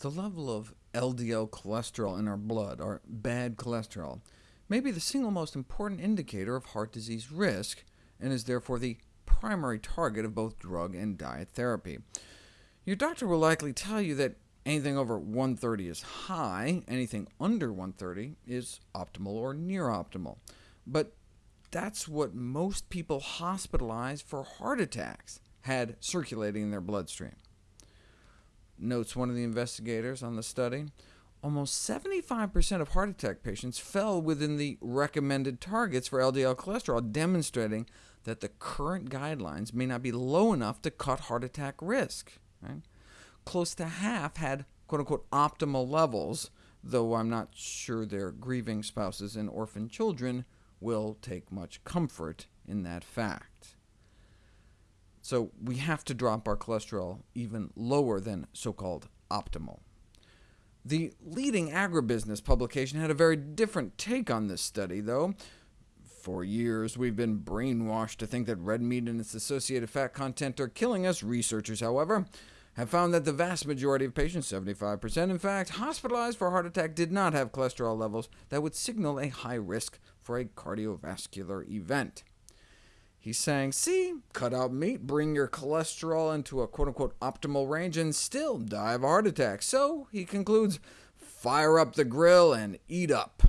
The level of LDL cholesterol in our blood, or bad cholesterol, may be the single most important indicator of heart disease risk, and is therefore the primary target of both drug and diet therapy. Your doctor will likely tell you that anything over 130 is high, anything under 130 is optimal or near optimal. But that's what most people hospitalized for heart attacks had circulating in their bloodstream notes one of the investigators on the study. Almost 75% of heart attack patients fell within the recommended targets for LDL cholesterol, demonstrating that the current guidelines may not be low enough to cut heart attack risk. Right? Close to half had quote-unquote optimal levels, though I'm not sure their grieving spouses and orphan children will take much comfort in that fact. So we have to drop our cholesterol even lower than so-called optimal. The leading agribusiness publication had a very different take on this study, though. For years, we've been brainwashed to think that red meat and its associated fat content are killing us. Researchers, however, have found that the vast majority of patients, 75% in fact, hospitalized for heart attack did not have cholesterol levels that would signal a high risk for a cardiovascular event. He's saying, see, cut out meat, bring your cholesterol into a quote-unquote optimal range, and still die of a heart attack. So, he concludes, fire up the grill and eat up.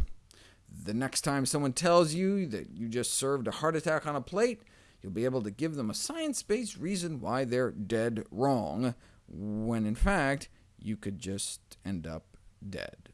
The next time someone tells you that you just served a heart attack on a plate, you'll be able to give them a science-based reason why they're dead wrong, when in fact, you could just end up dead.